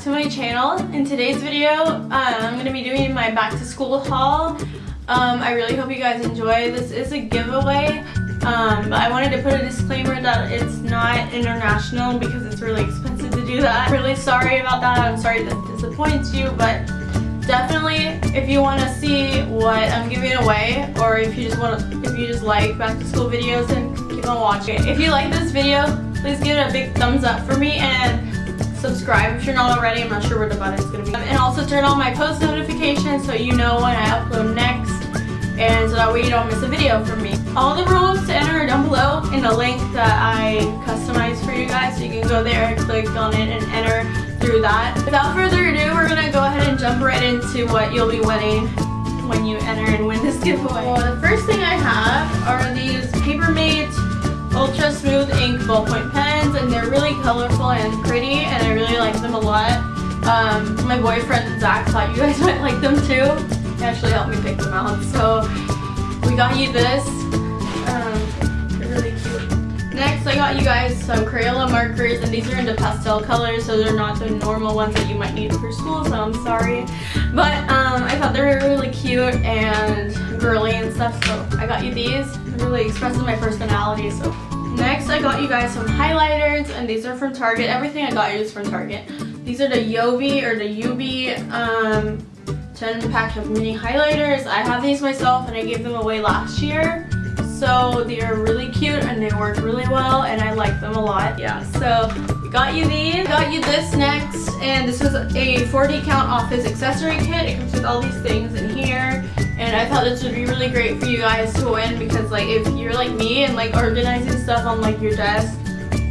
to my channel. In today's video, uh, I'm going to be doing my back to school haul. Um, I really hope you guys enjoy. This is a giveaway, um, but I wanted to put a disclaimer that it's not international because it's really expensive to do that. I'm really sorry about that. I'm sorry that disappoints you, but definitely if you want to see what I'm giving away or if you just want to, if you just like back to school videos then keep on watching. If you like this video, please give it a big thumbs up for me and subscribe if you're not already. I'm not sure where the button is going to be. And also turn on my post notifications so you know when I upload next and so that way you don't miss a video from me. All the rules to enter are down below in the link that I customized for you guys so you can go there, and click on it and enter through that. Without further ado, we're going to go ahead and jump right into what you'll be winning when you enter and win this giveaway. Well, the first thing I have are these Papermate Ultra Smooth Ink Ballpoint Pens colorful and pretty and I really like them a lot. Um, my boyfriend Zach thought you guys might like them too. He actually helped me pick them out. So we got you this. Um, they're really cute. Next I got you guys some Crayola markers and these are in the pastel colors so they're not the normal ones that you might need for school so I'm sorry. But um, I thought they were really cute and girly and stuff so I got you these. Really expresses my personality so. I got you guys some highlighters and these are from Target. Everything I got you is from Target. These are the Yobi or the Yubi um, 10 pack of mini highlighters. I have these myself and I gave them away last year. So they are really cute and they work really well and I like them a lot. Yeah, so got you these. Got you this next and this is a 40 count office accessory kit. It comes with all these things in here and I thought this would be really great for you guys to win because like if you're like me and like organizing stuff on like your desk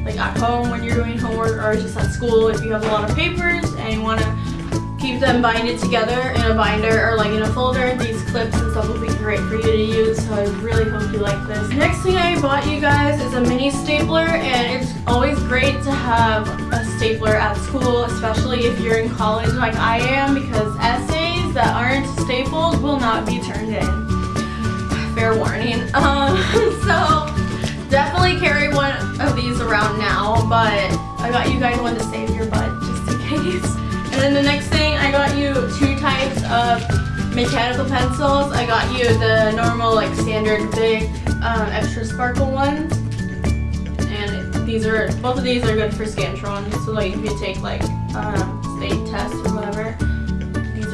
like at home when you're doing homework or just at school if you have a lot of papers and you want to keep them binded together in a binder or like in a folder. These clips and stuff will be great for you to use, so I really hope you like this. Next thing I bought you guys is a mini stapler, and it's always great to have a stapler at school, especially if you're in college like I am, because essays that aren't stapled will not be turned in. Fair warning. Um, so definitely carry one of these around now, but I got you guys one to save your butt just in case. And then the next thing, I got you two types of mechanical pencils. I got you the normal, like, standard big um, extra sparkle ones. And these are, both of these are good for Scantron. So, like, if you take, like, um, state tests or whatever,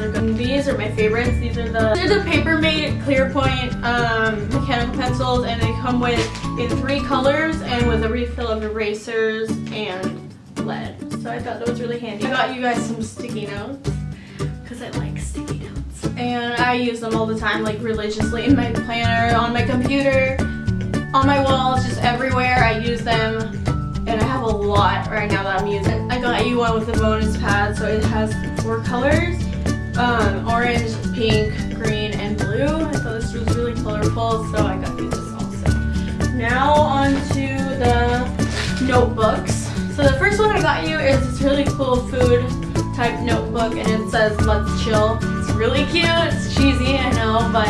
are good. These are my favorites. These are the, they're the Papermate Clearpoint um, mechanical pencils. And they come with in three colors and with a refill of erasers and lead. So I thought that was really handy. I got you guys some sticky notes because I like sticky notes. And I use them all the time, like religiously in my planner, on my computer, on my walls, just everywhere. I use them and I have a lot right now that I'm using. I got you one with a bonus pad, so it has four colors. Um, orange, pink, green, and blue. I thought this was really colorful, so I got this also. Now on to the notebooks. So the first one I got you is this really cool food type notebook and it says let's chill. It's really cute, it's cheesy I know but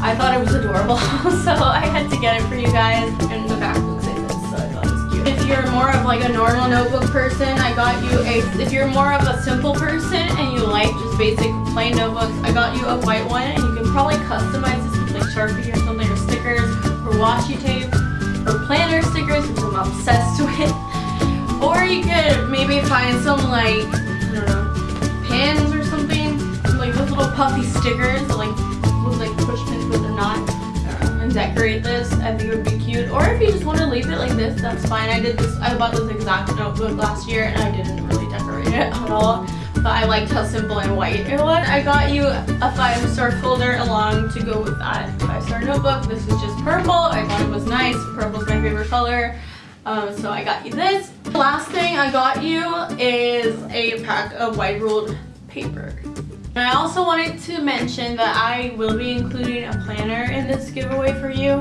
I thought it was adorable so I had to get it for you guys and the back looks like this so I thought it was cute. If you're more of like a normal notebook person I got you a, if you're more of a simple person just basic plain notebooks I got you a white one and you can probably customize this with like Sharpie or something or stickers or washi tape or planner stickers which I'm obsessed with. Or you could maybe find some like, I don't know, pins or something. Like those little puffy stickers that like look like push pins but they're not. Uh, and decorate this. I think it would be cute. Or if you just want to leave it like this, that's fine. I did this, I bought this exact notebook last year and I didn't really decorate it at all. But I liked how simple and white it was. I got you a five star folder along to go with that five star notebook. This is just purple. I thought it was nice. Purple's my favorite color. Um, so I got you this. The last thing I got you is a pack of white ruled paper. And I also wanted to mention that I will be including a planner in this giveaway for you.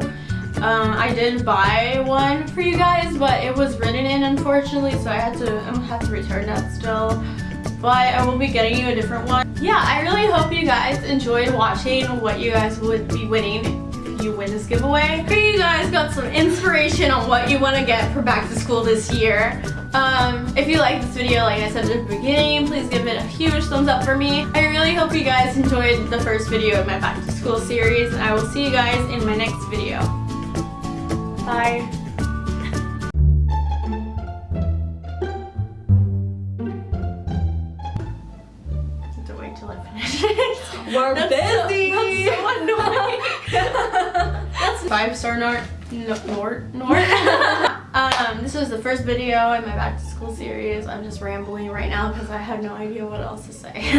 Um, I did buy one for you guys, but it was written in unfortunately, so I had to I have to return that still. But I will be getting you a different one. Yeah, I really hope you guys enjoyed watching what you guys would be winning you win this giveaway. Maybe you guys got some inspiration on what you want to get for back to school school this year. Um, if you like this video, like I said at the beginning, please give it a huge thumbs up for me. I really hope you guys enjoyed the first video of my back to school series and I will see you guys in my next video. Bye. We're That's so- that's so annoying. That's five star Nort. No, Nort. Nort. um, this was the first video in my back to school series. I'm just rambling right now because I have no idea what else to say.